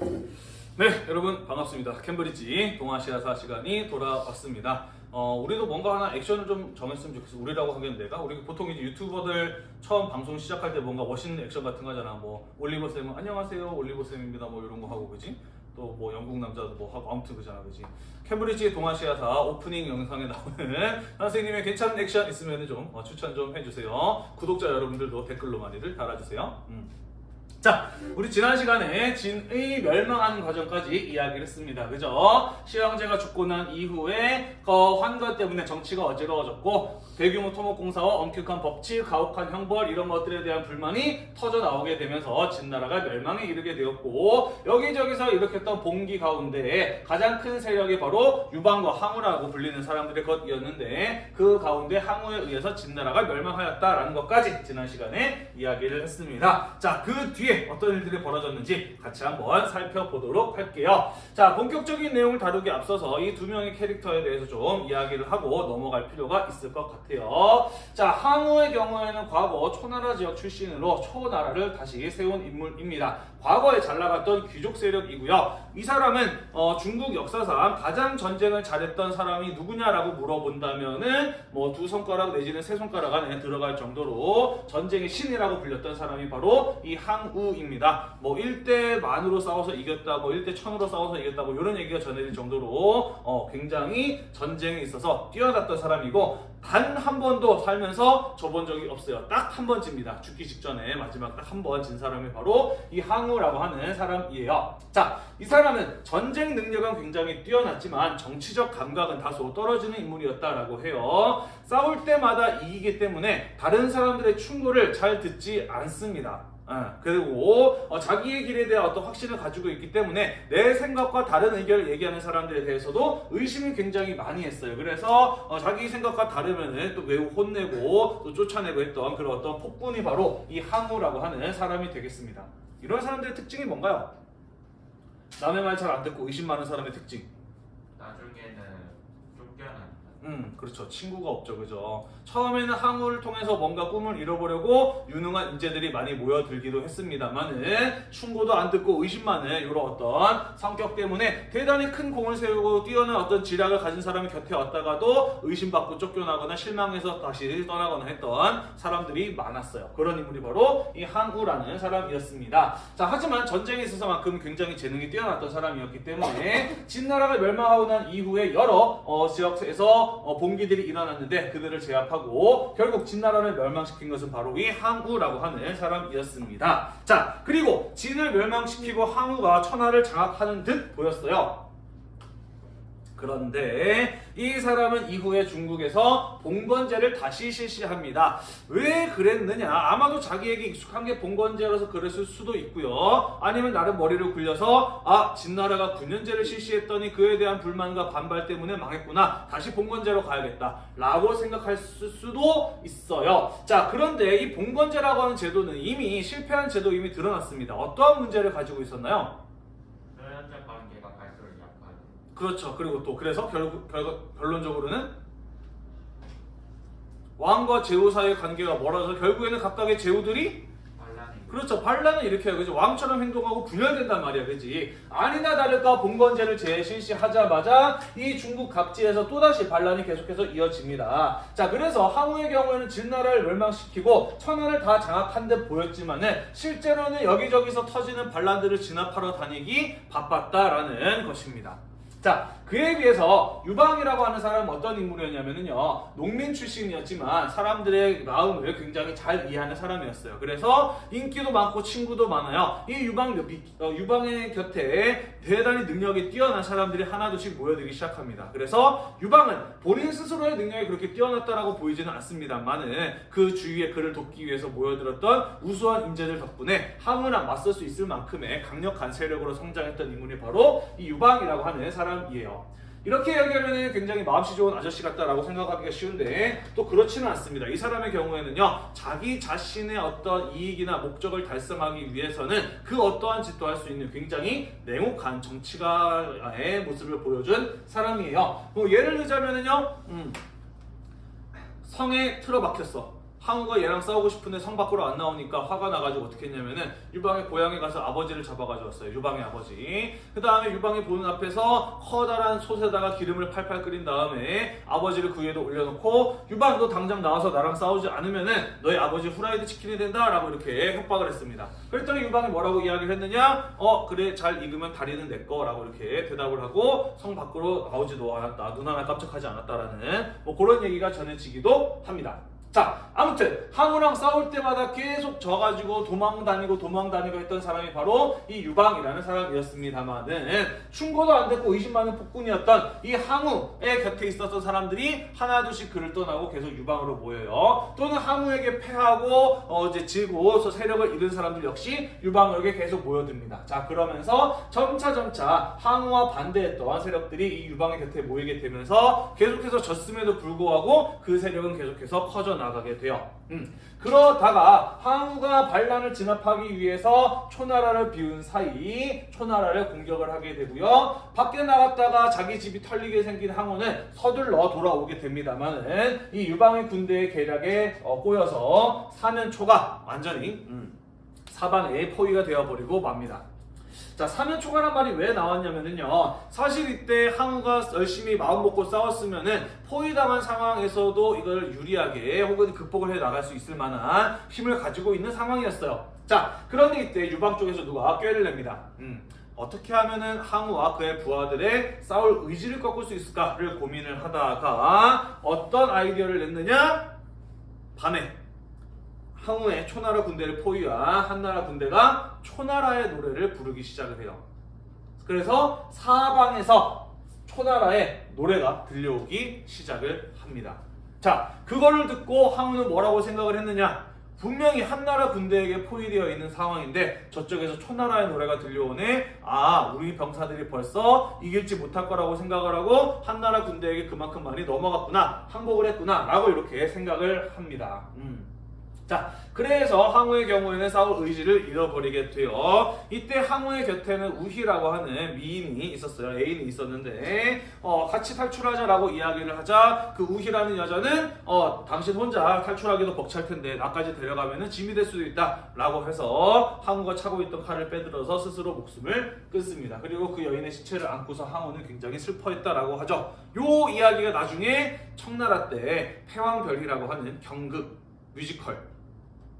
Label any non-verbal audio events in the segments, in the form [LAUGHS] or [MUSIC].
네, 여러분 반갑습니다. 캠브리지 동아시아사 시간이 돌아왔습니다. 어, 우리도 뭔가 하나 액션을 좀 정했으면 좋겠어. 우리라고 하기엔 내가 우리 보통 이제 유튜버들 처음 방송 시작할 때 뭔가 멋있는 액션 같은 거 하잖아. 뭐 올리버 쌤은 안녕하세요, 올리버 쌤입니다. 뭐 이런 거 하고 그지? 또 뭐 영국 남자도 뭐 하고 아무튼 그잖아, 그지? 캠브리지 동아시아사 오프닝 영상에 나오는 [LAUGHS] 선생님의 괜찮은 액션 있으면 좀 어, 추천 좀 해주세요. 구독자 여러분들도 댓글로 많이들 달아주세요. 음. 자, 우리 지난 시간에 진의 멸망하는 과정까지 이야기를 했습니다. 그죠? 시황제가 죽고 난 이후에 그 환관 때문에 정치가 어지러워졌고 대규모 토목공사와 엄격한 법칙, 가혹한 형벌 이런 것들에 대한 불만이 터져 나오게 되면서 진나라가 멸망에 이르게 되었고 여기저기서 일으켰던 봉기 가운데 가장 큰 세력이 바로 유방과 항우라고 불리는 사람들의 것이었는데 그 가운데 항우에 의해서 진나라가 멸망하였다라는 것까지 지난 시간에 이야기를 했습니다. 자, 그 뒤에 어떤 일들이 벌어졌는지 같이 한번 살펴보도록 할게요. 자, 본격적인 내용을 다루기 앞서서 이 두 명의 캐릭터에 대해서 좀 이야기를 하고 넘어갈 필요가 있을 것 같아요. 자, 항우의 경우에는 과거 초나라 지역 출신으로 초나라를 다시 세운 인물입니다. 과거에 잘 나갔던 귀족 세력이고요. 이 사람은 어, 중국 역사상 가장 전쟁을 잘했던 사람이 누구냐라고 물어본다면은 뭐 두 손가락 내지는 세 손가락 안에 들어갈 정도로 전쟁의 신이라고 불렸던 사람이 바로 이 항우 입니다. 뭐 1대 만으로 싸워서 이겼다, 뭐 1대 천으로 싸워서 이겼다, 뭐 이런 얘기가 전해질 정도로 어, 굉장히 전쟁에 있어서 뛰어났던 사람이고 단 한 번도 살면서 져본 적이 없어요. 딱 한 번쯤입니다. 죽기 직전에 마지막 딱 한 번 진 사람이 바로 이 항우라고 하는 사람이에요. 자, 이 사람은 전쟁 능력은 굉장히 뛰어났지만 정치적 감각은 다소 떨어지는 인물이었다라고 해요. 싸울 때마다 이기기 때문에 다른 사람들의 충고를 잘 듣지 않습니다. 어, 그리고 어, 자기의 길에 대한 어떤 확신을 가지고 있기 때문에 내 생각과 다른 의견을 얘기하는 사람들에 대해서도 의심을 굉장히 많이 했어요. 그래서 어, 자기 생각과 다르면은 또 매우 혼내고 또 쫓아내고 했던 그런 어떤 폭군이 바로 이 항우라고 하는 사람이 되겠습니다. 이런 사람들의 특징이 뭔가요? 남의 말 잘 안 듣고 의심 많은 사람의 특징. 음, 그렇죠. 친구가 없죠. 그죠. 처음에는 항우를 통해서 뭔가 꿈을 이뤄보려고 유능한 인재들이 많이 모여들기도 했습니다만은 충고도 안 듣고 의심 많은 이런 어떤 성격 때문에 대단히 큰 공을 세우고 뛰어난 어떤 지략을 가진 사람이 곁에 왔다가도 의심받고 쫓겨나거나 실망해서 다시 떠나거나 했던 사람들이 많았어요. 그런 인물이 바로 이 항우라는 사람이었습니다. 자, 하지만 전쟁에 있어서만큼 굉장히 재능이 뛰어났던 사람이었기 때문에 진나라가 멸망하고 난 이후에 여러 어, 지역에서 어, 봉기들이 일어났는데 그들을 제압하고 결국 진나라를 멸망시킨 것은 바로 이 항우라고 하는 사람이었습니다. 자, 그리고 진을 멸망시키고 항우가 천하를 장악하는 듯 보였어요. 그런데 이 사람은 이후에 중국에서 봉건제를 다시 실시합니다. 왜 그랬느냐? 아마도 자기에게 익숙한 게 봉건제라서 그랬을 수도 있고요. 아니면 나름 머리를 굴려서 아 진나라가 9년제를 실시했더니 그에 대한 불만과 반발 때문에 망했구나. 다시 봉건제로 가야겠다. 라고 생각할 수- 수도 있어요. 자 그런데 이 봉건제라고 하는 제도는 이미 실패한 제도 이미 드러났습니다. 어떠한 문제를 가지고 있었나요? 혈연적 관계가 갈수록 약하죠. 그렇죠. 그리고 또 그래서 결국 결, 결론적으로는 왕과 제후 사이의 관계가 멀어서 결국에는 각각의 제후들이 그렇죠. 반란을 일으켜요. 그죠? 왕처럼 행동하고 분열된단 말이야. 그지? 아니나 다를까 봉건제를 재실시하자마자 이 중국 각지에서 또다시 반란이 계속해서 이어집니다. 자, 그래서 항우의 경우에는 진나라를 멸망시키고 천하를 다 장악한 듯 보였지만은 실제로는 여기저기서 터지는 반란들을 진압하러 다니기 바빴다라는 것입니다. 자, 그에 비해서 유방이라고 하는 사람은 어떤 인물이었냐면요. 농민 출신이었지만 사람들의 마음을 굉장히 잘 이해하는 사람이었어요. 그래서 인기도 많고 친구도 많아요. 이 유방, 어, 유방의 곁에 대단히 능력이 뛰어난 사람들이 하나둘씩 모여들기 시작합니다. 그래서 유방은 본인 스스로의 능력이 그렇게 뛰어났다라고 보이지는 않습니다만은 그 주위에 그를 돕기 위해서 모여들었던 우수한 인재들 덕분에 항우랑 맞설 수 있을 만큼의 강력한 세력으로 성장했던 인물이 바로 이 유방이라고 하는 사람이에요. 이렇게 얘기하면 굉장히 마음씨 좋은 아저씨 같다라고 생각하기가 쉬운데 또 그렇지는 않습니다. 이 사람의 경우에는요 자기 자신의 어떤 이익이나 목적을 달성하기 위해서는 그 어떠한 짓도 할 수 있는 굉장히 냉혹한 정치가의 모습을 보여준 사람이에요. 뭐 예를 들자면은요 음, 성에 틀어박혔어. 항우가 얘랑 싸우고 싶은데 성 밖으로 안 나오니까 화가 나가지고 어떻게 했냐면은 유방의 고향에 가서 아버지를 잡아가지고 왔어요. 유방의 아버지. 그 다음에 유방이 보는 앞에서 커다란 솥에다가 기름을 팔팔 끓인 다음에 아버지를 그 위에도 올려놓고 유방 너 당장 나와서 나랑 싸우지 않으면은 너희 아버지 후라이드 치킨이 된다 라고 이렇게 협박을 했습니다. 그랬더니 유방이 뭐라고 이야기를 했느냐? 어 그래 잘 익으면 다리는 내 거 라고 이렇게 대답을 하고 성 밖으로 나오지도 않았다. 눈 하나 깜짝하지 않았다라는 뭐 그런 얘기가 전해지기도 합니다. 자, 아무튼 항우랑 싸울 때마다 계속 져가지고 도망 다니고 도망 다니고 했던 사람이 바로 이 유방이라는 사람이었습니다만은 충고도 안 됐고 의심 많은 폭군이었던 이 항우의 곁에 있었던 사람들이 하나둘씩 그를 떠나고 계속 유방으로 모여요. 또는 항우에게 패하고 어 이제 지고 세력을 잃은 사람들 역시 유방에게 계속 모여듭니다. 자, 그러면서 점차 점차 항우와 반대했던 세력들이 이 유방의 곁에 모이게 되면서 계속해서 졌음에도 불구하고 그 세력은 계속해서 커져 나 가게 돼요. 음. 그러다가 항우가 반란을 진압하기 위해서 초나라를 비운 사이 초나라를 공격을 하게 되고요. 밖에 나갔다가 자기 집이 털리게 생긴 항우는 서둘러 돌아오게 됩니다만은 이 유방의 군대의 계략에 어, 꼬여서 사면초가 완전히 음, 사방에 포위가 되어버리고 맙니다. 자, 사면초가란 말이 왜 나왔냐면은요. 사실 이때 항우가 열심히 마음 먹고 싸웠으면은 포위당한 상황에서도 이걸 유리하게 혹은 극복을 해 나갈 수 있을 만한 힘을 가지고 있는 상황이었어요. 자, 그런데 이때 유방 쪽에서 누가 꾀를 냅니다. 음. 어떻게 하면은 항우와 그의 부하들의 싸울 의지를 꺾을 수 있을까를 고민을 하다가 어떤 아이디어를 냈느냐? 밤에 항우의 초나라 군대를 포위한 한나라 군대가 초나라의 노래를 부르기 시작을 해요. 그래서 사방에서 초나라의 노래가 들려오기 시작을 합니다. 자, 그거를 듣고 항우는 뭐라고 생각을 했느냐? 분명히 한나라 군대에게 포위되어 있는 상황인데 저쪽에서 초나라의 노래가 들려오네. 아, 우리 병사들이 벌써 이길지 못할 거라고 생각을 하고 한나라 군대에게 그만큼 많이 넘어갔구나, 항복을 했구나 라고 이렇게 생각을 합니다. 음. 자, 그래서 항우의 경우에는 싸울 의지를 잃어버리게 돼요. 이때 항우의 곁에는 우희라고 하는 미인이 있었어요. 애인이 있었는데 어, 같이 탈출하자라고 이야기를 하자 그 우희라는 여자는 어, 당신 혼자 탈출하기도 벅찰 텐데 나까지 데려가면 짐이 될 수도 있다 라고 해서 항우가 차고 있던 칼을 빼들어서 스스로 목숨을 끊습니다. 그리고 그 여인의 시체를 안고서 항우는 굉장히 슬퍼했다라고 하죠. 요 이야기가 나중에 청나라 때 패왕별이라고 하는 경극 뮤지컬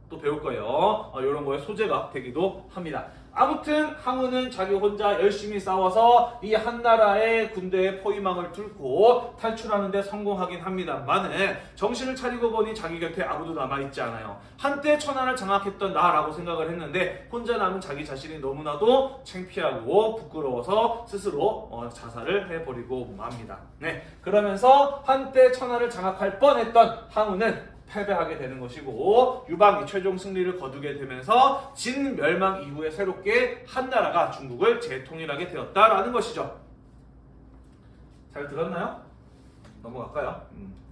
또 배울 거예요. 어, 이런 거에 소재가 되기도 합니다. 아무튼 항우는 자기 혼자 열심히 싸워서 이 한나라의 군대의 포위망을 뚫고 탈출하는 데 성공하긴 합니다만은 정신을 차리고 보니 자기 곁에 아무도 남아있지 않아요. 한때 천하를 장악했던 나라고 생각을 했는데 혼자 남은 자기 자신이 너무나도 창피하고 부끄러워서 스스로 어, 자살을 해버리고 맙니다. 네, 그러면서 한때 천하를 장악할 뻔했던 항우는 패배하게 되는 것이고 유방이 최종 승리를 거두게 되면서 진 멸망 이후에 새롭게 한나라가 중국을 재통일하게 되었다라는 것이죠. 잘 들었나요? 넘어갈까요? 음.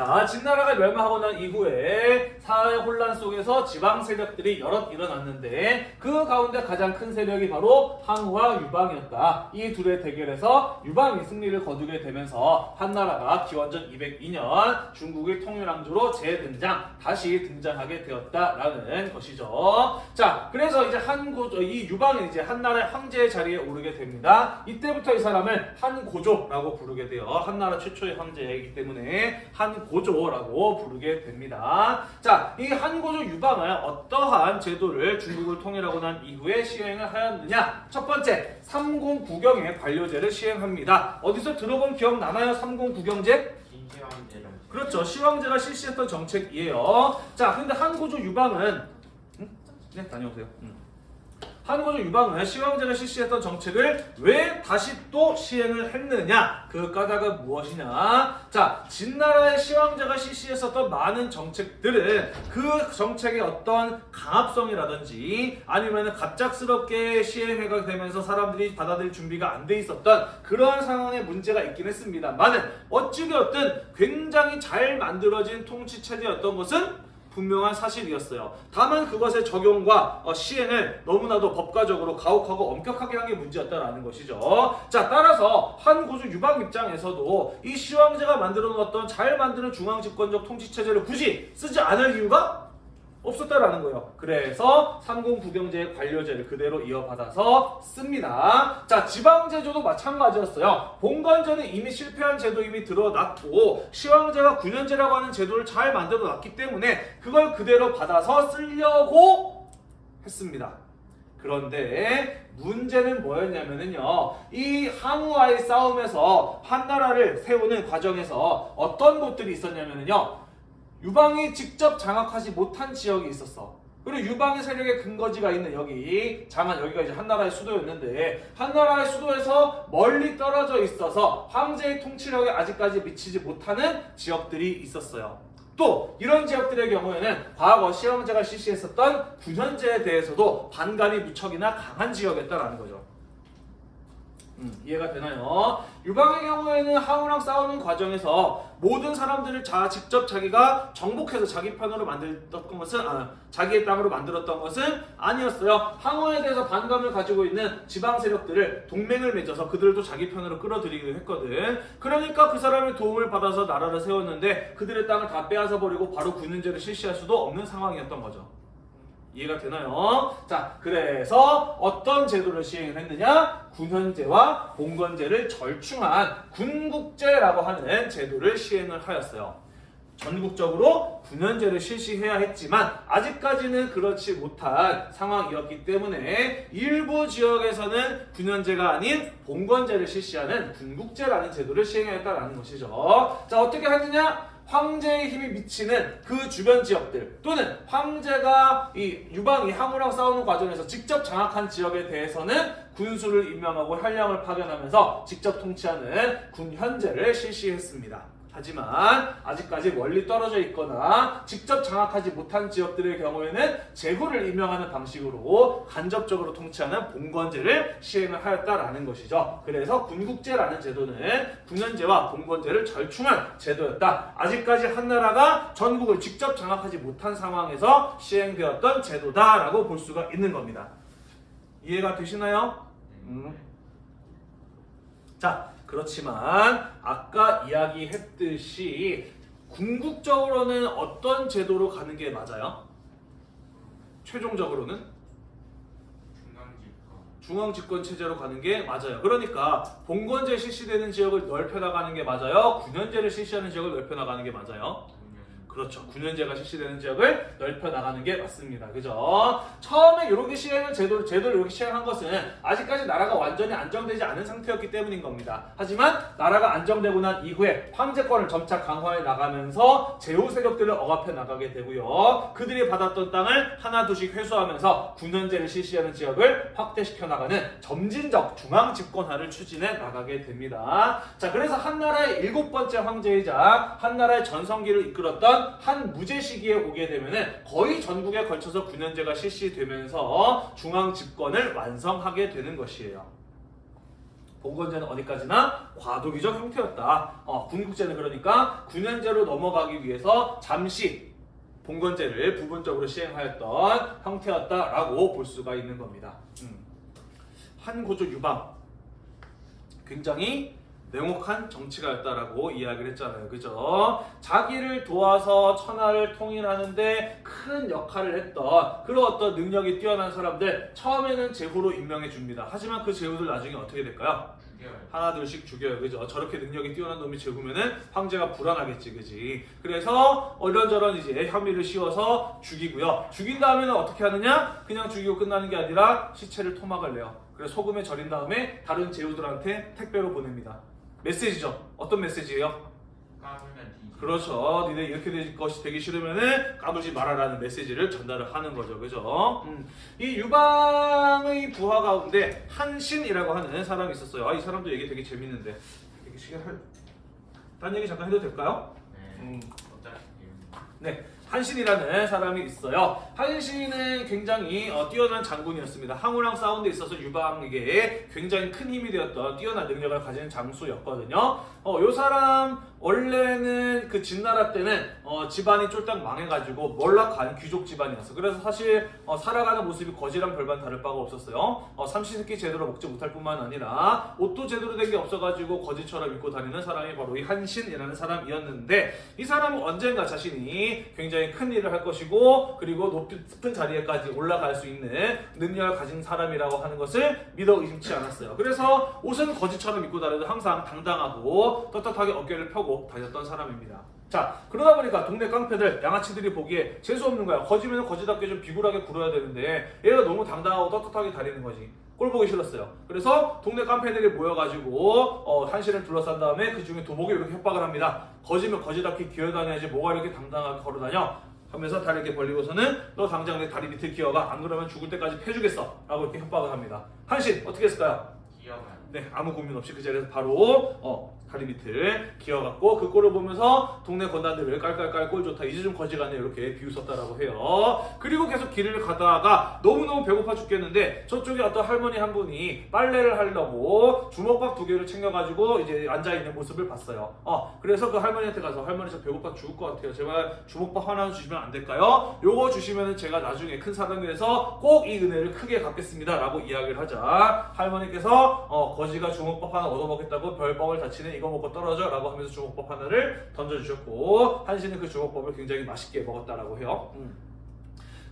자, 진나라가 멸망하고 난 이후에 사회 혼란 속에서 지방 세력들이 여럿 일어났는데 그 가운데 가장 큰 세력이 바로 항우와 유방이었다. 이 둘의 대결에서 유방이 승리를 거두게 되면서 한나라가 기원전 202년 중국의 통일왕조로 재등장, 다시 등장하게 되었다라는 것이죠. 자, 그래서 이제 한고 이 유방이 이제 한나라의 황제의 자리에 오르게 됩니다. 이때부터 이 사람을 한고조라고 부르게 돼요. 한나라 최초의 황제이기 때문에 한 고조라고 부르게 됩니다. 자, 이 한고조 유방은 어떠한 제도를 중국을 통일하고 난 이후에 시행을 하였느냐? 첫 번째, 삼공구경의 관료제를 시행합니다. 어디서 들어본 기억 나나요? 삼공구경제? 신시황제 정책. 그렇죠. 시황제가 실시했던 정책이에요. 자, 근데 한고조 유방은 음? 네, 다녀오세요. 음. 한고조 유방은 시황제가 실시했던 정책을 왜 다시 또 시행을 했느냐? 그 까닭은 무엇이냐? 자, 진나라의 시황제가 실시했었던 많은 정책들은 그 정책의 어떤 강압성이라든지 아니면 갑작스럽게 시행해가 되면서 사람들이 받아들일 준비가 안 돼 있었던 그런 상황에 문제가 있긴 했습니다만은 어찌되었든 굉장히 잘 만들어진 통치 체제였던 것은 분명한 사실이었어요. 다만 그것의 적용과 어, 시행을 너무나도 법과적으로 가혹하고 엄격하게 한 게 문제였다라는 것이죠. 자, 따라서 한 고수 유방 입장에서도 이 시황제가 만들어 놓았던 잘 만드는 중앙 집권적 통치 체제를 굳이 쓰지 않을 이유가 없었다라는 거예요. 그래서 삼공부경제의 관료제를 그대로 이어받아서 씁니다. 자, 지방제조도 마찬가지였어요. 봉건제는 이미 실패한 제도 이미 드러났고 시황제가 군현제라고 하는 제도를 잘 만들어 놨기 때문에 그걸 그대로 받아서 쓰려고 했습니다. 그런데 문제는 뭐였냐면은요. 이 항우와의 싸움에서 한나라를 세우는 과정에서 어떤 것들이 있었냐면은요. 유방이 직접 장악하지 못한 지역이 있었어. 그리고 유방의 세력의 근거지가 있는 여기 장안 여기가 이제 한나라의 수도였는데 한나라의 수도에서 멀리 떨어져 있어서 황제의 통치력에 아직까지 미치지 못하는 지역들이 있었어요. 또 이런 지역들의 경우에는 과거 시황제가 실시했었던 군현제에 대해서도 반감이 무척이나 강한 지역이었다라는 거죠. 음, 이해가 되나요? 유방의 경우에는 항우랑 싸우는 과정에서 모든 사람들을 자 직접 자기가 정복해서 자기 편으로 만들었던 것은 아, 자기의 땅으로 만들었던 것은 아니었어요. 항우에 대해서 반감을 가지고 있는 지방 세력들을 동맹을 맺어서 그들도 자기 편으로 끌어들이기도 했거든. 그러니까 그 사람의 도움을 받아서 나라를 세웠는데 그들의 땅을 다 빼앗아 버리고 바로 군인제를 실시할 수도 없는 상황이었던 거죠. 이해가 되나요? 자, 그래서 어떤 제도를 시행했느냐? 군현제와 봉건제를 절충한 군국제라고 하는 제도를 시행을 하였어요. 전국적으로 군현제를 실시해야 했지만 아직까지는 그렇지 못한 상황이었기 때문에 일부 지역에서는 군현제가 아닌 봉건제를 실시하는 군국제라는 제도를 시행했다는 것이죠. 자, 어떻게 하느냐? 황제의 힘이 미치는 그 주변 지역들 또는 황제가 이 유방이 항우랑 싸우는 과정에서 직접 장악한 지역에 대해서는 군수를 임명하고 현령을 파견하면서 직접 통치하는 군현제를 실시했습니다. 하지만 아직까지 멀리 떨어져 있거나 직접 장악하지 못한 지역들의 경우에는 제후를 임명하는 방식으로 간접적으로 통치하는 봉건제를 시행을 하였다라는 것이죠. 그래서 군국제라는 제도는 군현제와 봉건제를 절충한 제도였다. 아직까지 한나라가 전국을 직접 장악하지 못한 상황에서 시행되었던 제도다라고 볼 수가 있는 겁니다. 이해가 되시나요? 음. 자, 그렇지만 아까 이야기했듯이 궁극적으로는 어떤 제도로 가는 게 맞아요? 최종적으로는 중앙집권 중앙 집권 체제로 가는 게 맞아요. 그러니까 봉건제 실시되는 지역을 넓혀 나가는 게 맞아요. 군현제를 실시하는 지역을 넓혀 나가는 게 맞아요. 그렇죠. 군현제가 실시되는 지역을 넓혀 나가는 게 맞습니다. 그죠? 처음에 이렇게 시행을 제도 제도를 이렇게 시행한 것은 아직까지 나라가 완전히 안정되지 않은 상태였기 때문인 겁니다. 하지만 나라가 안정되고 난 이후에 황제권을 점차 강화해 나가면서 제후 세력들을 억압해 나가게 되고요. 그들이 받았던 땅을 하나 둘씩 회수하면서 군현제를 실시하는 지역을 확대시켜 나가는 점진적 중앙 집권화를 추진해 나가게 됩니다. 자, 그래서 한나라의 일곱 번째 황제이자 한나라의 전성기를 이끌었던 한 무제 시기에 오게 되면은 거의 전국에 걸쳐서 군현제가 실시되면서 중앙 집권을 완성하게 되는 것이에요. 봉건제는 어디까지나 과도기적 형태였다. 어, 군국제는 그러니까 군현제로 넘어가기 위해서 잠시 봉건제를 부분적으로 시행하였던 형태였다라고 볼 수가 있는 겁니다. 음. 한고조 유방 굉장히 냉혹한 정치가 였다라고 이야기를 했잖아요. 그죠? 자기를 도와서 천하를 통일하는데 큰 역할을 했던 그런 어떤 능력이 뛰어난 사람들 처음에는 제후로 임명해 줍니다. 하지만 그 제후들 나중에 어떻게 될까요? 하나 둘씩 죽여요 그죠 저렇게 능력이 뛰어난 놈이 죽으면은 황제가 불안하겠지 그지 그래서 이런저런 이제 혐의를 씌워서 죽이고요 죽인 다음에는 어떻게 하느냐 그냥 죽이고 끝나는 게 아니라 시체를 토막을 내요 그래서 소금에 절인 다음에 다른 제후들한테 택배로 보냅니다 메시지죠 어떤 메시지예요 그렇죠. 니네 이렇게 될 것이 되기 싫으면은 까불지 말아라는 메시지를 전달을 하는 거죠. 그죠? 음. 이 유방의 부하 가운데 한신이라고 하는 사람이 있었어요. 아, 이 사람도 얘기 되게 재밌는데. 되게 시간 할... 딴 얘기 잠깐 해도 될까요? 네 음. 네. 한신이라는 사람이 있어요. 한신은 굉장히 어, 뛰어난 장군이었습니다. 항우랑 싸운 데 있어서 유방에게 굉장히 큰 힘이 되었던 뛰어난 능력을 가진 장수였거든요. 어, 요 사람 원래는 그 진나라 때는 어, 집안이 쫄딱 망해가지고 몰락한 귀족 집안이었어. 그래서 사실 어, 살아가는 모습이 거지랑 별반 다를 바가 없었어요. 어, 삼시세끼 제대로 먹지 못할 뿐만 아니라 옷도 제대로 된 게 없어가지고 거지처럼 입고 다니는 사람이 바로 이 한신이라는 사람이었는데 이 사람은 언젠가 자신이 굉장히 큰 일을 할 것이고 그리고 높은 자리에까지 올라갈 수 있는 능력을 가진 사람이라고 하는 것을 믿어 의심치 않았어요. 그래서 옷은 거지처럼 입고 다녀도 항상 당당하고 떳떳하게 어깨를 펴고 다녔던 사람입니다. 자 그러다 보니까 동네 깡패들 양아치들이 보기에 재수 없는 거야. 거지면 거지답게 좀 비굴하게 굴어야 되는데 얘가 너무 당당하고 떳떳하게 다니는 거지. 꼴 보기 싫었어요. 그래서 동네 깡패들이 모여가지고 어, 한신을 둘러싼 다음에 그 중에 도목이 이렇게 협박을 합니다. 거지면 거지답게 기어다녀야지 뭐가 이렇게 당당하게 걸어다녀? 하면서 다리 이렇게 벌리고서는 너 당장 내 다리 밑에 기어가 안 그러면 죽을 때까지 패주겠어 라고 이렇게 협박을 합니다. 한신 어떻게 했을까요? 기억은 네, 아무 고민 없이 그 자리에서 바로 어, 다리 밑을 기어갔고 그 꼴을 보면서 동네 건단들을 깔깔깔 꼴 좋다 이제 좀 거지가네 이렇게 비웃었다라고 해요. 그리고 계속 길을 가다가 너무너무 배고파 죽겠는데 저쪽에 어떤 할머니 한 분이 빨래를 하려고 주먹밥 두 개를 챙겨가지고 이제 앉아있는 모습을 봤어요. 어, 그래서 그 할머니한테 가서 할머니 저 배고파 죽을 것 같아요. 제발 주먹밥 하나 주시면 안 될까요? 요거 주시면 제가 나중에 큰 돼서 꼭 이 은혜를 크게 갚겠습니다. 라고 이야기를 하자 할머니께서 어, 거지가 주먹밥 하나 얻어먹겠다고 별밥을 다치네 이거 먹고 떨어져 라고 하면서 주먹밥 하나를 던져주셨고 한신은 그 주먹밥을 굉장히 맛있게 먹었다라고 해요. 음.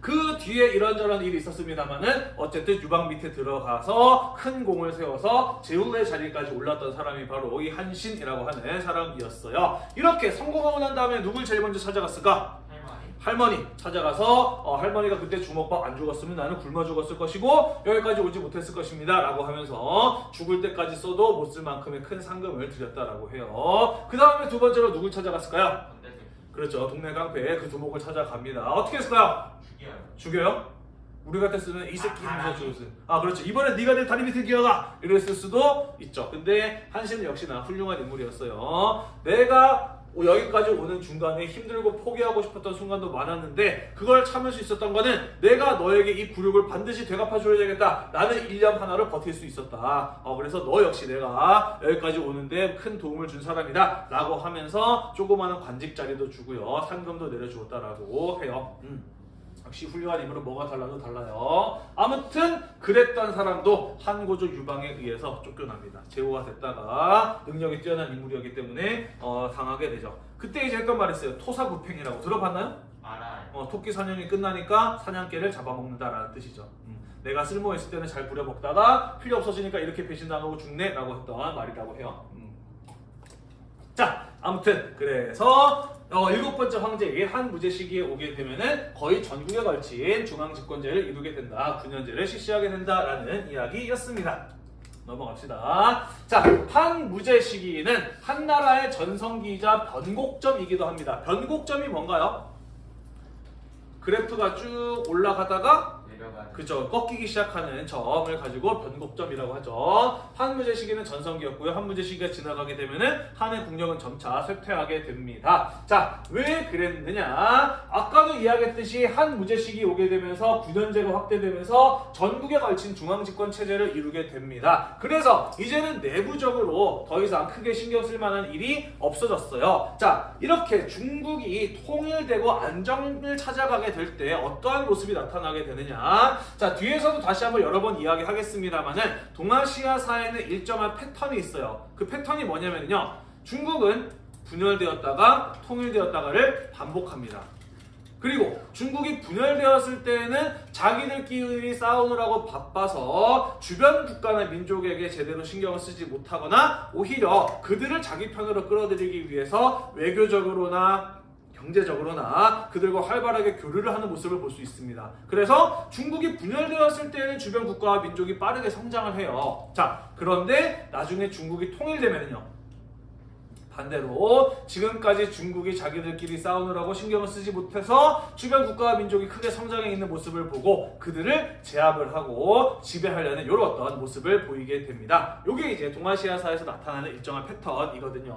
그 뒤에 이런저런 일이 있었습니다만은 어쨌든 유방 밑에 들어가서 큰 공을 세워서 제후의 자리까지 올랐던 사람이 바로 이 한신이라고 하는 사람이었어요. 이렇게 성공하고 난 다음에 누굴 제일 먼저 찾아갔을까? 할머니 찾아가서 어, 할머니가 그때 주먹밥 안 죽었으면 나는 굶어 죽었을 것이고 여기까지 오지 못했을 것입니다. 라고 하면서 죽을 때까지 써도 못 쓸 만큼의 큰 상금을 드렸다라고 해요. 그 다음에 두 번째로 누굴 찾아갔을까요? 그렇죠. 동네 깡패 그 두목을 찾아갑니다. 어떻게 했을까요? 죽여요. 죽여요? 우리 같았으면 이 새끼 아, 무서 아니. 죽었어 아 그렇죠. 이번에 네가 내 다리 밑에 기어가! 이랬을 수도 있죠. 근데 한신은 역시나 훌륭한 인물이었어요. 내가 여기까지 오는 중간에 힘들고 포기하고 싶었던 순간도 많았는데 그걸 참을 수 있었던 거는 내가 너에게 이 굴욕을 반드시 되갚아줘야 되겠다. 나는 1년 하나를 버틸 수 있었다. 어, 그래서 너 역시 내가 여기까지 오는데 큰 도움을 준 사람이다. 라고 하면서 조그마한 관직 자리도 주고요. 상금도 내려주었다라고 해요. 음. 역시 훌륭한 인물은 뭐가 달라도 달라요. 아무튼 그랬던 사람도 한고조 유방에 의해서 쫓겨납니다. 제후가 됐다가 능력이 뛰어난 인물이었기 때문에 어, 당하게 되죠. 그때 이제 했던 말 있어요. 토사구팽이라고 들어봤나요? 알아요 어, 토끼 사냥이 끝나니까 사냥개를 잡아먹는다라는 뜻이죠. 음, 내가 쓸모있을 때는 잘 부려먹다가 필요 없어지니까 이렇게 배신당하고 죽네 라고 했던 말이라고 해요. 음. 자, 아무튼 그래서 어, 일곱 번째 황제인 한무제 시기에 오게 되면은 거의 전국에 걸친 중앙 집권제를 이루게 된다. 9년제를 실시하게 된다라는 이야기였습니다. 넘어갑시다. 자, 한무제 시기는 한 나라의 전성기이자 변곡점이기도 합니다. 변곡점이 뭔가요? 그래프가 쭉 올라가다가 내려가는 그죠 꺾이기 시작하는 점을 가지고 변곡점이라고 하죠. 한무제 시기는 전성기였고요. 한무제 시기가 지나가게 되면은 한의 국력은 점차 쇠퇴하게 됩니다. 자, 왜 그랬느냐? 아까도 이야기했듯이 한무제 시기 오게 되면서 9년제가 확대되면서 전국에 걸친 중앙 집권 체제를 이루게 됩니다. 그래서 이제는 내부적으로 더 이상 크게 신경 쓸 만한 일이 없어졌어요. 자, 이렇게 중국이 통일되고 안정을 찾아가게 될 때 어떠한 모습이 나타나게 되느냐? 자, 뒤에서도 다시 한번 여러 번 이야기하겠습니다만은 동아시아사에는 일정한 패턴이 있어요. 그 패턴이 뭐냐면요. 중국은 분열되었다가 통일되었다가를 반복합니다. 그리고 중국이 분열되었을 때는 자기들끼리 싸우느라고 바빠서 주변 국가나 민족에게 제대로 신경을 쓰지 못하거나 오히려 그들을 자기 편으로 끌어들이기 위해서 외교적으로나 경제적으로나 그들과 활발하게 교류를 하는 모습을 볼 수 있습니다. 그래서 중국이 분열되었을 때는 주변 국가와 민족이 빠르게 성장을 해요. 자, 그런데 나중에 중국이 통일되면요. 반대로 지금까지 중국이 자기들끼리 싸우느라고 신경을 쓰지 못해서 주변 국가와 민족이 크게 성장해 있는 모습을 보고 그들을 제압을 하고 지배하려는 이런 어떤 모습을 보이게 됩니다. 이게 이제 동아시아사에서 나타나는 일정한 패턴이거든요.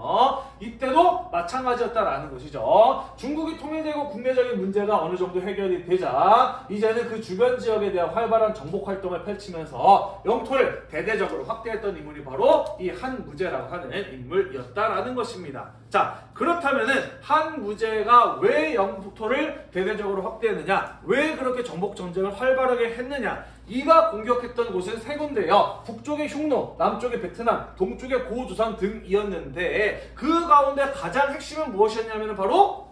이때도 마찬가지였다라는 것이죠. 중국이 통일되고 국내적인 문제가 어느 정도 해결이 되자 이제는 그 주변 지역에 대한 활발한 정복 활동을 펼치면서 영토를 대대적으로 확대했던 인물이 바로 이 한무제라고 하는 인물이었다라는 것입니다. 것입니다. 자, 그렇다면은 한 무제가 왜 영토를 대대적으로 확대했느냐? 왜 그렇게 정복 전쟁을 활발하게 했느냐? 이가 공격했던 곳은 세 군데요. 북쪽의 흉노, 남쪽의 베트남, 동쪽의 고조선 등이었는데 그 가운데 가장 핵심은 무엇이었냐면 바로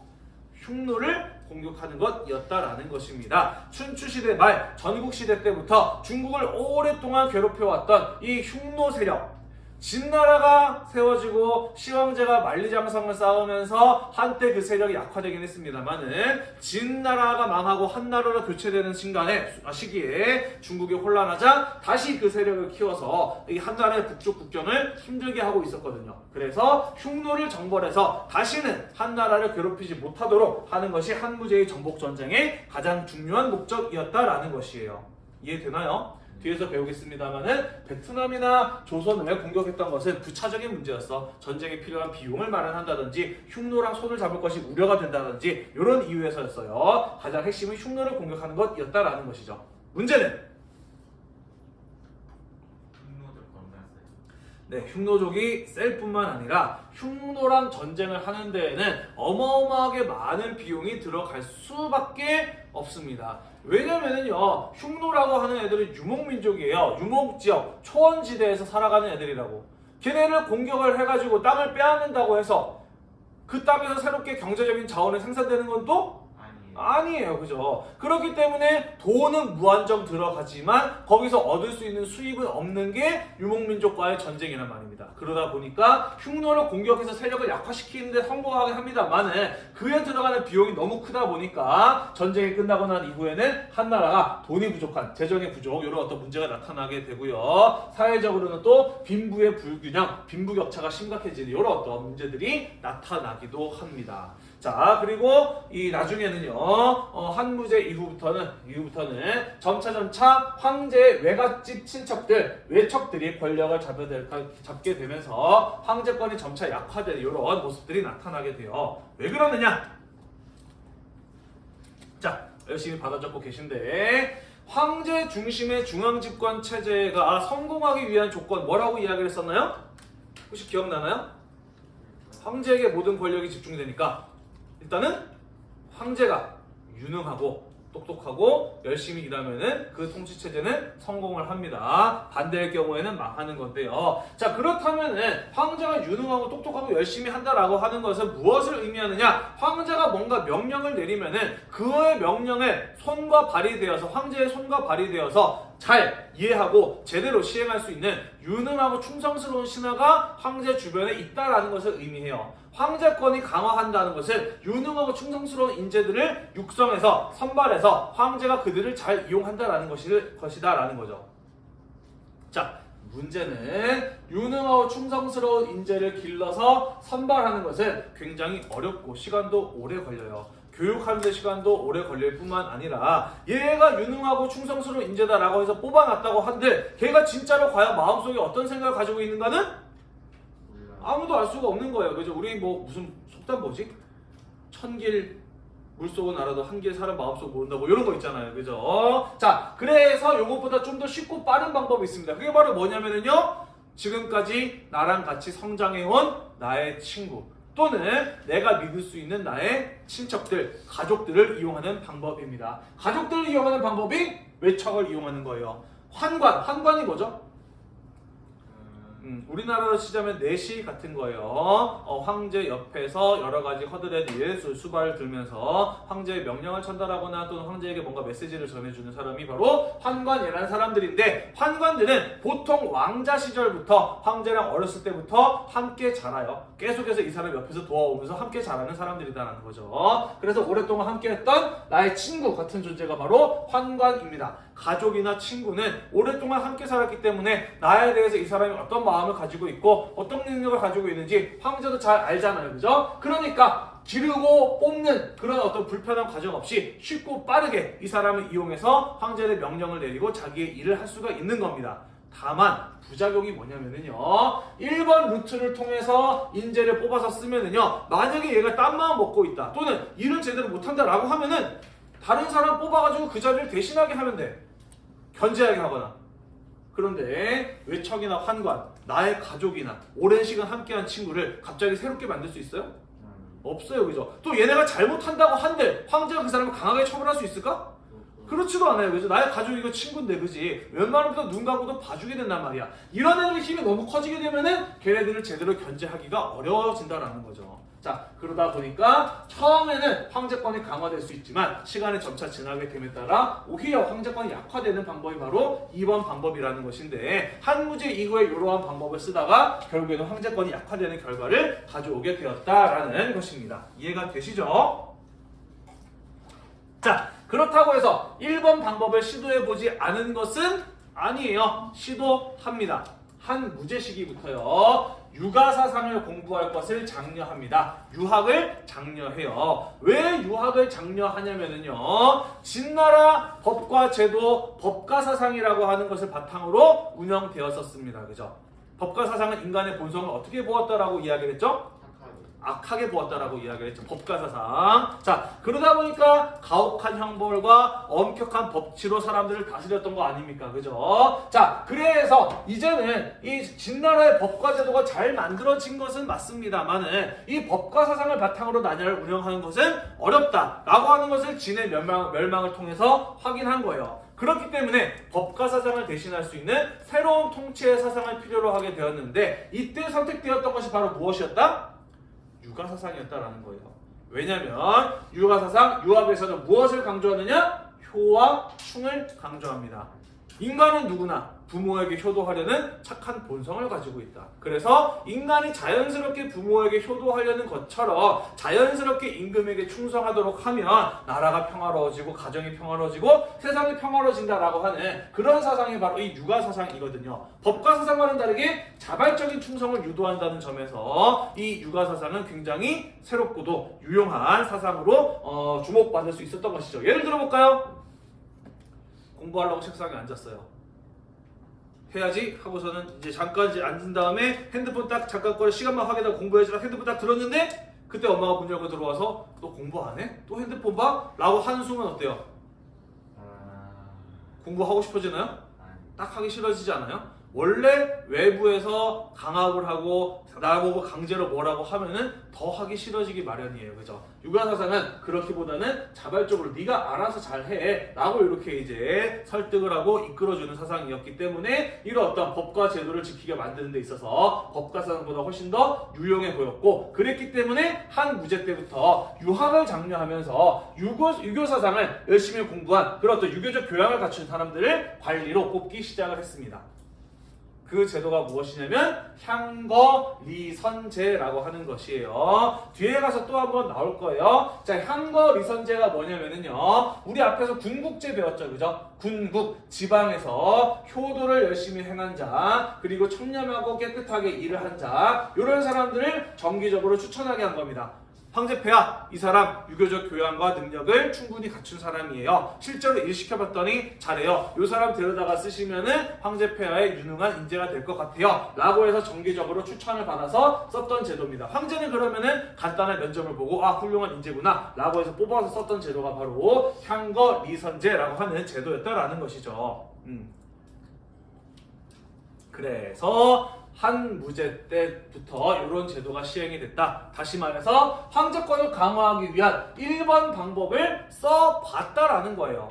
흉노를 공격하는 것이었다라는 것입니다. 춘추시대 말 전국시대 때부터 중국을 오랫동안 괴롭혀왔던 이 흉노 세력 진나라가 세워지고 시황제가 만리장성을 쌓으면서 한때 그 세력이 약화되긴 했습니다만은 진나라가 망하고 한나라로 교체되는 순간에 아, 시기에 중국이 혼란하자 다시 그 세력을 키워서 이 한나라의 북쪽 국경을 힘들게 하고 있었거든요. 그래서 흉노를 정벌해서 다시는 한나라를 괴롭히지 못하도록 하는 것이 한무제의 정복 전쟁의 가장 중요한 목적이었다라는 것이에요. 이해되나요? 뒤에서 배우겠습니다만은 베트남이나 조선을 공격했던 것은 부차적인 문제였어. 전쟁에 필요한 비용을 마련한다든지 흉노랑 손을 잡을 것이 우려가 된다든지 이런 이유에서였어요. 가장 핵심은 흉노를 공격하는 것이었다라는 것이죠. 문제는. 네, 흉노족이 셀 뿐만 아니라 흉노랑 전쟁을 하는 데에는 어마어마하게 많은 비용이 들어갈 수밖에 없습니다. 왜냐면은요, 흉노라고 하는 애들은 유목민족이에요. 유목지역, 초원지대에서 살아가는 애들이라고. 걔네를 공격을 해가지고 땅을 빼앗는다고 해서 그 땅에서 새롭게 경제적인 자원이 생산되는 건 또 아니. 아니에요. 그죠? 그렇기 때문에 돈은 무한정 들어가지만 거기서 얻을 수 있는 수입은 없는 게 유목민족과의 전쟁이란 말입니다. 그러다 보니까 흉노를 공격해서 세력을 약화시키는데 성공하긴 합니다만은 그에 들어가는 비용이 너무 크다 보니까 전쟁이 끝나고 난 이후에는 한 나라가 돈이 부족한 재정의 부족 이런 어떤 문제가 나타나게 되고요. 사회적으로는 또 빈부의 불균형, 빈부격차가 심각해지는 이런 어떤 문제들이 나타나기도 합니다. 자 그리고 이 나중에는요 어, 한무제 이후부터는 이후부터는 점차 점차 황제의 외갓집 친척들 외척들이 권력을 잡게, 되면서 황제권이 점차 약화되는 이런 모습들이 나타나게 돼요 왜 그러느냐 자 열심히 받아 적고 계신데 황제 중심의 중앙집권 체제가 성공하기 위한 조건 뭐라고 이야기를 했었나요? 혹시 기억나나요? 황제에게 모든 권력이 집중되니까 일단은 황제가 유능하고 똑똑하고 열심히 일하면은 그 통치 체제는 성공을 합니다. 반대의 경우에는 망하는 건데요. 자 그렇다면은 황제가 유능하고 똑똑하고 열심히 한다라고 하는 것은 무엇을 의미하느냐? 황제가 뭔가 명령을 내리면은 그의 명령에 손과 발이 되어서 황제의 손과 발이 되어서 잘 이해하고 제대로 시행할 수 있는 유능하고 충성스러운 신하가 황제 주변에 있다라는 것을 의미해요. 황제권이 강화한다는 것은 유능하고 충성스러운 인재들을 육성해서 선발해서 황제가 그들을 잘 이용한다라는 것이, 것이다라는 거죠. 자, 문제는 유능하고 충성스러운 인재를 길러서 선발하는 것은 굉장히 어렵고 시간도 오래 걸려요. 교육하는 데 시간도 오래 걸릴 뿐만 아니라 얘가 유능하고 충성스러운 인재다라고 해서 뽑아놨다고 한들 걔가 진짜로 과연 마음속에 어떤 생각을 가지고 있는가는. 아무도 알 수가 없는 거예요. 그죠? 우리 뭐 무슨 속담 뭐지? 천길 물속은 알아도 한길 사람 마음속 모른다 뭐 이런 거 있잖아요. 그죠? 자, 그래서 요것보다 좀 더 쉽고 빠른 방법이 있습니다. 그게 바로 뭐냐면은요. 지금까지 나랑 같이 성장해온 나의 친구 또는 내가 믿을 수 있는 나의 친척들, 가족들을 이용하는 방법입니다. 가족들을 이용하는 방법이 외척을 이용하는 거예요. 환관, 환관이 뭐죠? 음, 음, 우리나라로 치자면 내시 같은 거예요. 어, 황제 옆에서 여러 가지 허드렛 예술 수발을 들면서 황제의 명령을 전달하거나 또는 황제에게 뭔가 메시지를 전해주는 사람이 바로 환관이라는 사람들인데 환관들은 보통 왕자 시절부터 황제랑 어렸을 때부터 함께 자라요. 계속해서 이 사람 옆에서 도와오면서 함께 자라는 사람들이다라는 거죠. 그래서 오랫동안 함께했던 나의 친구 같은 존재가 바로 환관입니다. 가족이나 친구는 오랫동안 함께 살았기 때문에 나에 대해서 이 사람이 어떤 마음을 가지고 있고 어떤 능력을 가지고 있는지 황제도 잘 알잖아요. 그죠? 그러니까 기르고 뽑는 그런 어떤 불편한 과정 없이 쉽고 빠르게 이 사람을 이용해서 황제의 명령을 내리고 자기의 일을 할 수가 있는 겁니다. 다만 부작용이 뭐냐면은요 1번 루트를 통해서 인재를 뽑아서 쓰면은요 만약에 얘가 딴 마음 먹고 있다 또는 일을 제대로 못한다 라고 하면은 다른 사람 뽑아가지고 그 자리를 대신하게 하면 돼 견제하게 하거나 그런데 외척이나 환관, 나의 가족이나 오랜 시간 함께한 친구를 갑자기 새롭게 만들 수 있어요? 음. 없어요, 그죠? 또 얘네가 잘못한다고 한들 황제가 그 사람을 강하게 처벌할 수 있을까? 그렇지도 않아요, 그죠? 나의 가족이고 친구인데, 그지? 웬만하면 눈 감고도 봐주게 된단 말이야. 이런 애들 힘이 너무 커지게 되면은 걔네들을 제대로 견제하기가 어려워진다라는 거죠. 자, 그러다 보니까 처음에는 황제권이 강화될 수 있지만 시간이 점차 지나게 됨에 따라 오히려 황제권이 약화되는 방법이 바로 2번 방법이라는 것인데 한무제 이후에 이러한 방법을 쓰다가 결국에는 황제권이 약화되는 결과를 가져오게 되었다라는 것입니다. 이해가 되시죠? 자, 그렇다고 해서 1번 방법을 시도해보지 않은 것은 아니에요. 시도합니다. 한 무제 시기부터요. 유가 사상을 공부할 것을 장려합니다. 유학을 장려해요. 왜 유학을 장려하냐면은요. 진나라 법과 제도, 법가 사상이라고 하는 것을 바탕으로 운영되었었습니다. 그죠? 법가 사상은 인간의 본성을 어떻게 보았다라고 이야기를 했죠? 악하게 보았다라고 이야기를 했죠. 법가사상. 자, 그러다 보니까 가혹한 형벌과 엄격한 법치로 사람들을 다스렸던 거 아닙니까? 그죠? 자, 그래서 이제는 이 진나라의 법과 제도가 잘 만들어진 것은 맞습니다만은 이 법과 사상을 바탕으로 나라를 운영하는 것은 어렵다라고 하는 것을 진의 멸망, 멸망을 통해서 확인한 거예요. 그렇기 때문에 법과 사상을 대신할 수 있는 새로운 통치의 사상을 필요로 하게 되었는데 이때 선택되었던 것이 바로 무엇이었다? 유가 사상이었다라는 거예요. 왜냐하면 유가 사상 유학에서는 무엇을 강조하느냐? 효와 충을 강조합니다. 인간은 누구나 부모에게 효도하려는 착한 본성을 가지고 있다. 그래서 인간이 자연스럽게 부모에게 효도하려는 것처럼 자연스럽게 임금에게 충성하도록 하면 나라가 평화로워지고 가정이 평화로워지고 세상이 평화로워진다라고 하는 그런 사상이 바로 이 육아 사상이거든요. 법과 사상과는 다르게 자발적인 충성을 유도한다는 점에서 이 육아 사상은 굉장히 새롭고도 유용한 사상으로 어, 주목받을 수 있었던 것이죠. 예를 들어볼까요? 공부하려고 책상에 앉았어요. 해야지 하고서는 이제 잠깐 이제 앉은 다음에 핸드폰 딱 잠깐 거리 시간만 확인하고 공부해야지 핸드폰 딱 들었는데 그때 엄마가 문 열고 들어와서 너 공부 안 해? 또 핸드폰 봐? 라고 하는 순간 어때요? 아. 공부하고 싶어지나요? 딱 하기 싫어지지 않아요? 원래 외부에서 강압을 하고 나보고 강제로 뭐라고 하면은 더 하기 싫어지기 마련이에요. 그죠? 육아사상은 그렇기보다는 자발적으로 네가 알아서 잘해 라고 이렇게 이제 설득을 하고 이끌어주는 사상이었기 때문에 이런 어떤 법과 제도를 지키게 만드는 데 있어서 법과 사상보다 훨씬 더 유용해 보였고 그랬기 때문에 한 무제 때부터 유학을 장려하면서 유교, 유교 사상을 열심히 공부한 그런 어떤 유교적 교양을 갖춘 사람들을 관리로 뽑기 시작을 했습니다. 그 제도가 무엇이냐면 향거리선제라고 하는 것이에요. 뒤에 가서 또 한 번 나올 거예요. 자, 향거리선제가 뭐냐면은요. 우리 앞에서 군국제 배웠죠. 그죠? 군국, 지방에서 효도를 열심히 행한 자, 그리고 청렴하고 깨끗하게 일을 한 자, 이런 사람들을 정기적으로 추천하게 한 겁니다. 황제폐하 이 사람 유교적 교양과 능력을 충분히 갖춘 사람이에요. 실제로 일 시켜봤더니 잘해요. 이 사람 데려다가 쓰시면은 황제폐하에 유능한 인재가 될 것 같아요. 라고 해서 정기적으로 추천을 받아서 썼던 제도입니다. 황제는 그러면은 간단한 면접을 보고 아 훌륭한 인재구나 라고 해서 뽑아서 썼던 제도가 바로 향거 리선제라고 하는 제도였다라는 것이죠. 음. 그래서 한 무제 때부터 이런 제도가 시행이 됐다. 다시 말해서 황제권을 강화하기 위한 1번 방법을 써봤다라는 거예요.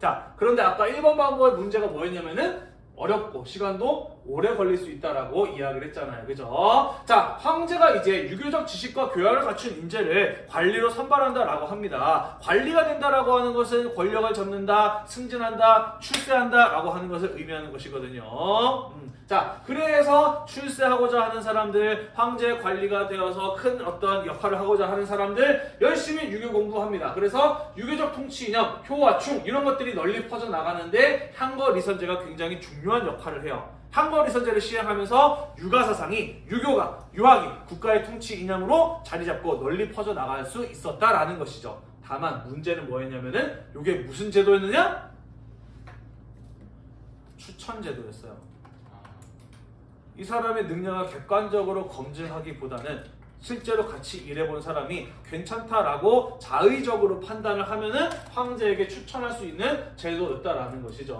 자, 그런데 아까 1번 방법의 문제가 뭐였냐면은 어렵고 시간도 오래 걸릴 수 있다라고 이야기를 했잖아요. 그죠? 자, 황제가 이제 유교적 지식과 교양을 갖춘 인재를 관리로 선발한다라고 합니다. 관리가 된다라고 하는 것은 권력을 잡는다, 승진한다, 출세한다라고 하는 것을 의미하는 것이거든요. 음, 자, 그래서 출세하고자 하는 사람들, 황제 관리가 되어서 큰 어떤 역할을 하고자 하는 사람들 열심히 유교 공부합니다. 그래서 유교적 통치 이념, 효와 충 이런 것들이 널리 퍼져 나가는데 향거 리선제가 굉장히 중요한 역할을 해요. 향거 리선제를 시행하면서 유가 사상이 유교가 유학이 국가의 통치 이념으로 자리 잡고 널리 퍼져 나갈 수 있었다라는 것이죠. 다만 문제는 뭐였냐면은 이게 무슨 제도였느냐? 추천 제도였어요. 이 사람의 능력을 객관적으로 검증하기보다는 실제로 같이 일해본 사람이 괜찮다라고 자의적으로 판단을 하면은 황제에게 추천할 수 있는 제도였다라는 것이죠.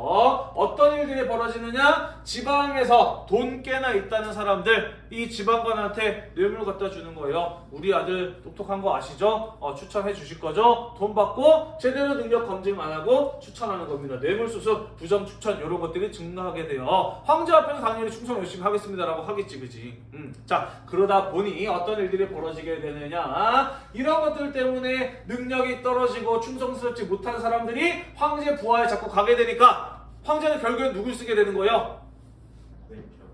어떤 일들이 벌어지느냐? 지방에서 돈 꽤나 있다는 사람들 이 지방관한테 뇌물 갖다 주는 거예요. 우리 아들 똑똑한 거 아시죠? 어, 추천해 주실 거죠? 돈 받고 제대로 능력 검증 안 하고 추천하는 겁니다. 뇌물 수수, 부정 추천 이런 것들이 증가하게 돼요. 황제 앞에서 당연히 충성 열심히 하겠습니다라고 하겠지, 그지? 음. 자 그러다 보니 어떤 일들이 벌어지게 되느냐? 이런 것들 때문에 능력이 떨어지고 충성스럽지 못한 사람들이 황제 부하에 자꾸 가게 되니까 황제는 결국엔 누굴 쓰게 되는 거예요?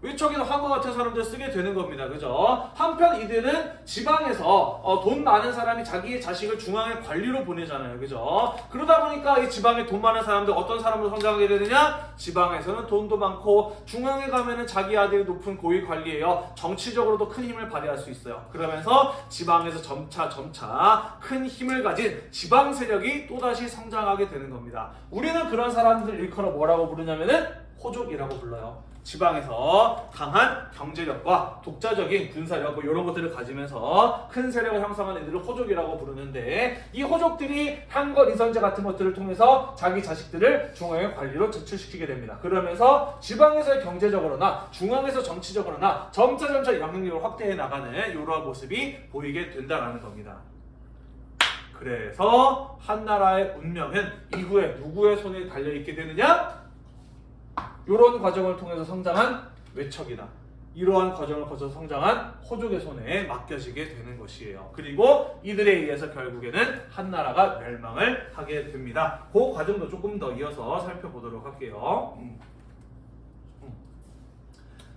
외척이나 황과 같은 사람들 쓰게 되는 겁니다. 그죠? 한편 이들은 지방에서 어, 돈 많은 사람이 자기의 자식을 중앙의 관리로 보내잖아요. 그죠? 그러다 보니까 이 지방에 돈 많은 사람들 어떤 사람으로 성장하게 되느냐? 지방에서는 돈도 많고 중앙에 가면은 자기 아들이 높은 고위 관리예요. 정치적으로도 큰 힘을 발휘할 수 있어요. 그러면서 지방에서 점차 점차 큰 힘을 가진 지방 세력이 또다시 성장하게 되는 겁니다. 우리는 그런 사람들 일컬어 뭐라고 부르냐면은 호족이라고 불러요. 지방에서 강한 경제력과 독자적인 군사력 뭐 이런 것들을 가지면서 큰 세력을 형성하는 이들을 호족이라고 부르는데 이 호족들이 한거 이선제 같은 것들을 통해서 자기 자식들을 중앙의 관리로 제출시키게 됩니다. 그러면서 지방에서 경제적으로나 중앙에서 정치적으로나 점차 점차 영향력을 확대해 나가는 이러한 모습이 보이게 된다는 겁니다. 그래서 한나라의 운명은 이후에 누구의 손에 달려 있게 되느냐? 이런 과정을 통해서 성장한 외척이다. 이러한 과정을 거쳐 성장한 호족의 손에 맡겨지게 되는 것이에요. 그리고 이들에 의해서 결국에는 한나라가 멸망을 하게 됩니다. 그 과정도 조금 더 이어서 살펴보도록 할게요. 음. 음.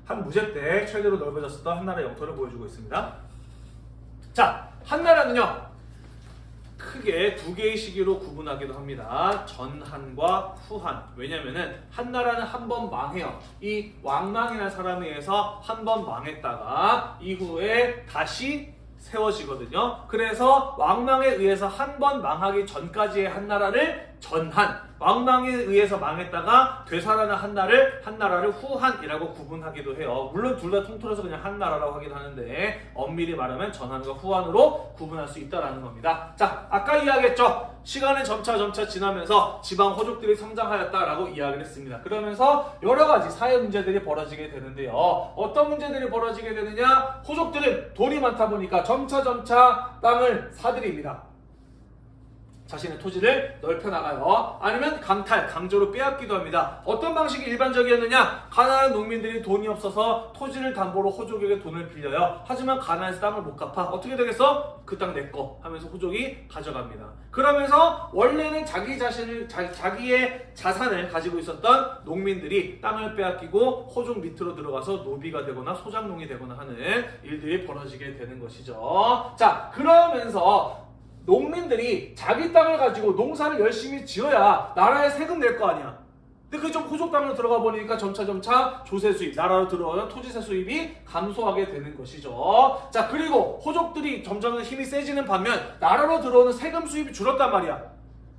한 무제 때 최대로 넓어졌었던 한나라 영토를 보여주고 있습니다. 자, 한나라는요. 크게 두 개의 시기로 구분하기도 합니다. 전한과 후한. 왜냐면은 한 나라는 한 번 망해요. 이 왕망이라는 사람에 의해서 한 번 망했다가 이후에 다시 세워지거든요. 그래서 왕망에 의해서 한 번 망하기 전까지의 한 나라를 전한, 왕망에 의해서 망했다가 되살아난 한나를 한나라를 후한이라고 구분하기도 해요. 물론 둘 다 통틀어서 그냥 한나라라고 하긴 하는데 엄밀히 말하면 전한과 후한으로 구분할 수 있다라는 겁니다. 자, 아까 이야기했죠. 시간이 점차 점차 지나면서 지방 호족들이 성장하였다라고 이야기를 했습니다. 그러면서 여러 가지 사회 문제들이 벌어지게 되는데요. 어떤 문제들이 벌어지게 되느냐? 호족들은 돈이 많다 보니까 점차 점차 땅을 사들입니다. 자신의 토지를 넓혀 나가요. 아니면 강탈, 강제로 빼앗기도 합니다. 어떤 방식이 일반적이었느냐? 가난한 농민들이 돈이 없어서 토지를 담보로 호족에게 돈을 빌려요. 하지만 가난해서 땅을 못 갚아. 어떻게 되겠어? 그 땅 내 거 하면서 호족이 가져갑니다. 그러면서 원래는 자기 자신을 자, 자기의 자산을 가지고 있었던 농민들이 땅을 빼앗기고 호족 밑으로 들어가서 노비가 되거나 소장농이 되거나 하는 일들이 벌어지게 되는 것이죠. 자, 그러면서 농민들이 자기 땅을 가지고 농사를 열심히 지어야 나라에 세금 낼 거 아니야. 근데 그좀 호족 땅으로 들어가 보니까 점차 점차 조세 수입, 나라로 들어오는 토지세 수입이 감소하게 되는 것이죠. 자, 그리고 호족들이 점점 힘이 세지는 반면 나라로 들어오는 세금 수입이 줄었단 말이야.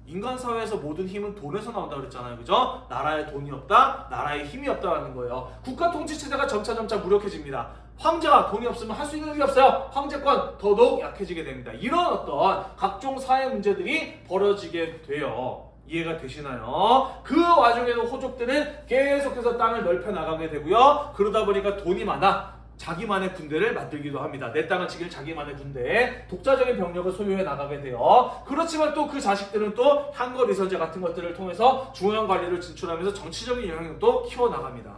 인간 사회에서 모든 힘은 돈에서 나온다 그랬잖아요. 그죠? 나라에 돈이 없다, 나라에 힘이 없다라는 거예요. 국가 통치 체제가 점차 점차 무력해집니다. 황제가 돈이 없으면 할 수 있는 일이 없어요. 황제권 더더욱 약해지게 됩니다. 이런 어떤 각종 사회 문제들이 벌어지게 돼요. 이해가 되시나요? 그 와중에도 호족들은 계속해서 땅을 넓혀 나가게 되고요. 그러다 보니까 돈이 많아. 자기만의 군대를 만들기도 합니다. 내 땅을 지킬 자기만의 군대, 독자적인 병력을 소유해 나가게 돼요. 그렇지만 또 그 자식들은 또 한거 리선제 같은 것들을 통해서 중앙 관리를 진출하면서 정치적인 영향력도 키워 나갑니다.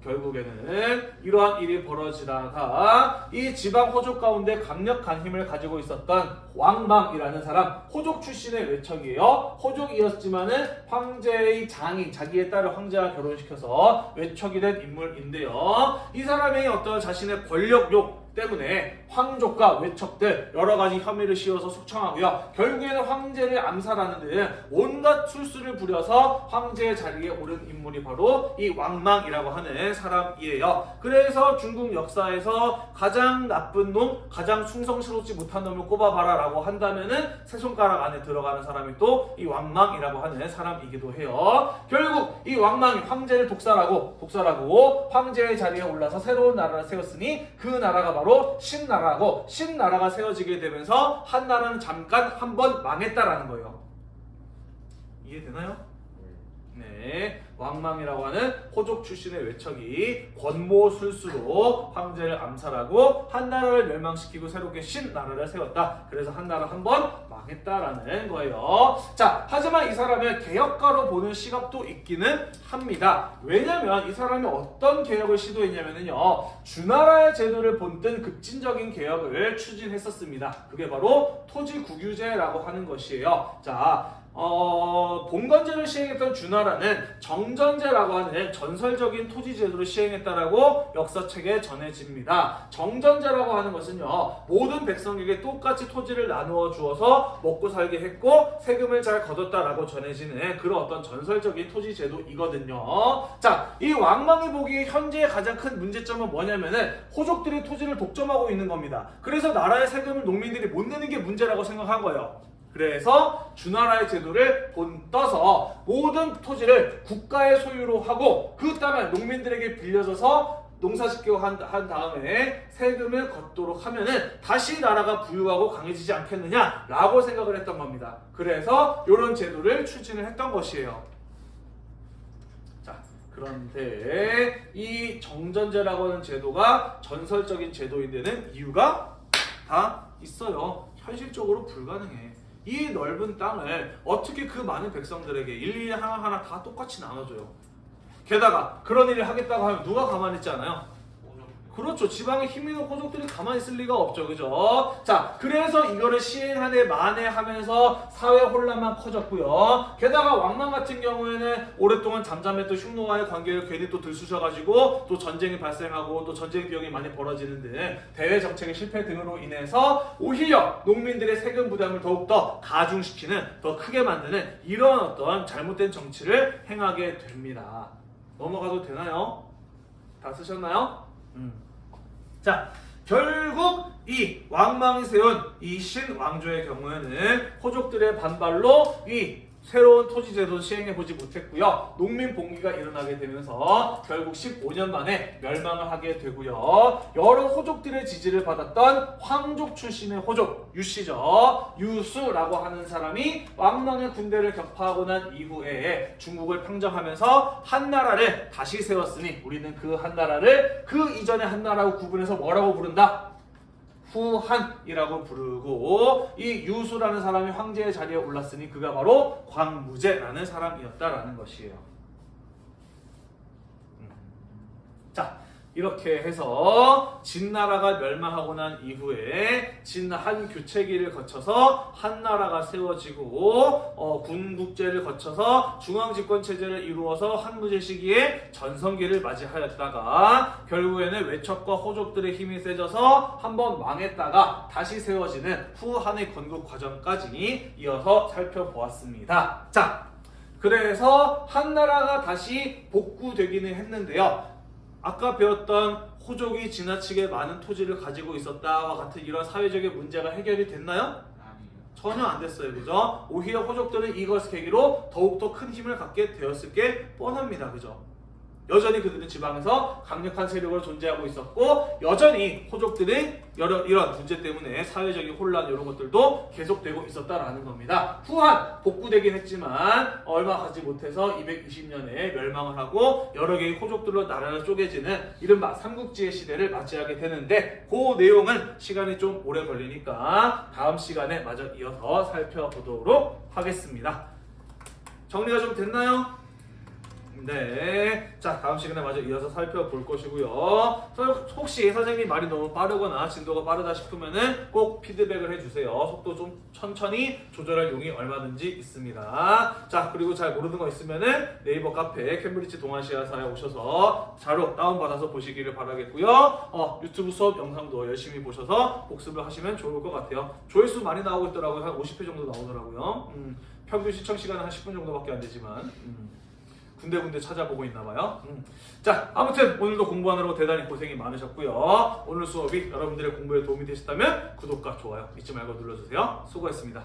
어, 결국에는 이러한 일이 벌어지다가 이 지방 호족 가운데 강력한 힘을 가지고 있었던 왕망이라는 사람 호족 출신의 외척이에요. 호족이었지만은 황제의 장인 자기의 딸을 황제와 결혼시켜서 외척이 된 인물인데요. 이 사람의 어떤 자신의 권력욕 때문에 황족과 외척들 여러 가지 혐의를 씌워서 숙청하고요. 결국에는 황제를 암살하는 등 온갖 술수를 부려서 황제의 자리에 오른 인물이 바로 이 왕망이라고 하는 사람이에요. 그래서 중국 역사에서 가장 나쁜 놈, 가장 충성스럽지 못한 놈을 꼽아봐라 라고 한다면은 세 손가락 안에 들어가는 사람이 또 이 왕망이라고 하는 사람이기도 해요. 결국 이 왕망이 황제를 독살하고 독살하고 황제의 자리에 올라서 새로운 나라를 세웠으니 그 나라가 바로 신나라 고 신나라가 세워지게 되면서 한 나라는 잠깐 한 번 망했다라는 거예요. 이해되나요? 네, 왕망이라고 하는 호족 출신의 외척이 권모술수로 황제를 암살하고 한 나라를 멸망시키고 새롭게 신나라를 세웠다. 그래서 한 나라 한 번 망했다라는 거예요. 자, 하지만 이 사람을 개혁가로 보는 시각도 있기는 합니다. 왜냐면 이 사람이 어떤 개혁을 시도했냐면요. 주나라의 제도를 본뜬 급진적인 개혁을 추진했었습니다. 그게 바로 토지 국유제라고 하는 것이에요. 자, 어, 봉건제를 시행했던 주나라는 정전제라고 하는 전설적인 토지 제도를 시행했다라고 역사책에 전해집니다. 정전제라고 하는 것은요, 모든 백성에게 똑같이 토지를 나누어 주어서 먹고 살게 했고 세금을 잘 거뒀다라고 전해지는 그런 어떤 전설적인 토지 제도이거든요. 자, 이 왕망이 보기에 현재의 가장 큰 문제점은 뭐냐면은 호족들이 토지를 독점하고 있는 겁니다. 그래서 나라의 세금을 농민들이 못 내는 게 문제라고 생각한 거예요. 그래서 주나라의 제도를 본떠서 모든 토지를 국가의 소유로 하고 그 땅을 농민들에게 빌려줘서 농사짓고 한, 한 다음에 세금을 걷도록 하면은 다시 나라가 부유하고 강해지지 않겠느냐라고 생각을 했던 겁니다. 그래서 이런 제도를 추진을 했던 것이에요. 자, 그런데 이 정전제라고 하는 제도가 전설적인 제도인 데는 이유가 다 있어요. 현실적으로 불가능해. 이 넓은 땅을 어떻게 그 많은 백성들에게 일일이 하나하나 다 똑같이 나눠줘요. 게다가 그런 일을 하겠다고 하면 누가 가만히 있지 않아요? 그렇죠. 지방에 힘 있는 호족들이 가만히 있을 리가 없죠. 그죠? 자, 그래서 이거를 시행하네 만에 하면서 사회 혼란만 커졌고요. 게다가 왕망 같은 경우에는 오랫동안 잠잠했던 흉노와의 관계를 괜히 또 들쑤셔가지고 또 전쟁이 발생하고 또 전쟁 비용이 많이 벌어지는 등 대외 정책의 실패 등으로 인해서 오히려 농민들의 세금 부담을 더욱더 가중시키는 더 크게 만드는 이런 어떤 잘못된 정치를 행하게 됩니다. 넘어가도 되나요? 다 쓰셨나요? 음. 자, 결국 이 왕망이 세운 이 신왕조의 경우에는 호족들의 반발로 이 새로운 토지 제도를 시행해 보지 못했고요. 농민 봉기가 일어나게 되면서 결국 15년 만에 멸망을 하게 되고요. 여러 호족들의 지지를 받았던 황족 출신의 호족 유씨죠. 유수라고 하는 사람이 왕망의 군대를 격파하고 난 이후에 중국을 평정하면서 한나라를 다시 세웠으니 우리는 그 한나라를 그 이전의 한나라하고 구분해서 뭐라고 부른다? 후한이라고 부르고 이 유수라는 사람이 황제의 자리에 올랐으니 그가 바로 광무제라는 사람이었다라는 것이에요. 음. 자 이렇게 해서 진나라가 멸망하고 난 이후에 진한 교체기를 거쳐서 한나라가 세워지고 어, 군국제를 거쳐서 중앙집권 체제를 이루어서 한무제 시기에 전성기를 맞이하였다가 결국에는 외척과 호족들의 힘이 세져서 한번 망했다가 다시 세워지는 후한의 건국 과정까지 이어서 살펴보았습니다. 자, 그래서 한나라가 다시 복구되기는 했는데요. 아까 배웠던 호족이 지나치게 많은 토지를 가지고 있었다와 같은 이런 사회적인 문제가 해결이 됐나요? 전혀 안 됐어요. 그죠? 오히려 호족들은 이것을 계기로 더욱더 큰 힘을 갖게 되었을 게 뻔합니다. 그죠? 여전히 그들은 지방에서 강력한 세력으로 존재하고 있었고 여전히 호족들이 여러 이런 문제 때문에 사회적인 혼란 이런 것들도 계속되고 있었다라는 겁니다. 후한 복구되긴 했지만 얼마 가지 못해서 220년에 멸망을 하고 여러 개의 호족들로 나라를 쪼개지는 이른바 삼국지의 시대를 맞이하게 되는데 그 내용은 시간이 좀 오래 걸리니까 다음 시간에 마저 이어서 살펴보도록 하겠습니다. 정리가 좀 됐나요? 네. 자, 다음 시간에 마저 이어서 살펴볼 것이고요. 서- 혹시 선생님 말이 너무 빠르거나 진도가 빠르다 싶으면은 꼭 피드백을 해주세요. 속도 좀 천천히 조절할 용이 얼마든지 있습니다. 자, 그리고 잘 모르는 거 있으면은 네이버 카페 캠브리지 동아시아사에 오셔서 자료 다운받아서 보시기를 바라겠고요. 어, 유튜브 수업 영상도 열심히 보셔서 복습을 하시면 좋을 것 같아요. 조회수 많이 나오고 있더라고요. 한 50회 정도 나오더라고요. 음, 평균 시청 시간은 한 10분 정도밖에 안 되지만. 음. 군데군데 찾아보고 있나 봐요. 음. 자, 아무튼 오늘도 공부하느라고 대단히 고생이 많으셨고요. 오늘 수업이 여러분들의 공부에 도움이 되셨다면 구독과 좋아요 잊지 말고 눌러주세요. 수고했습니다.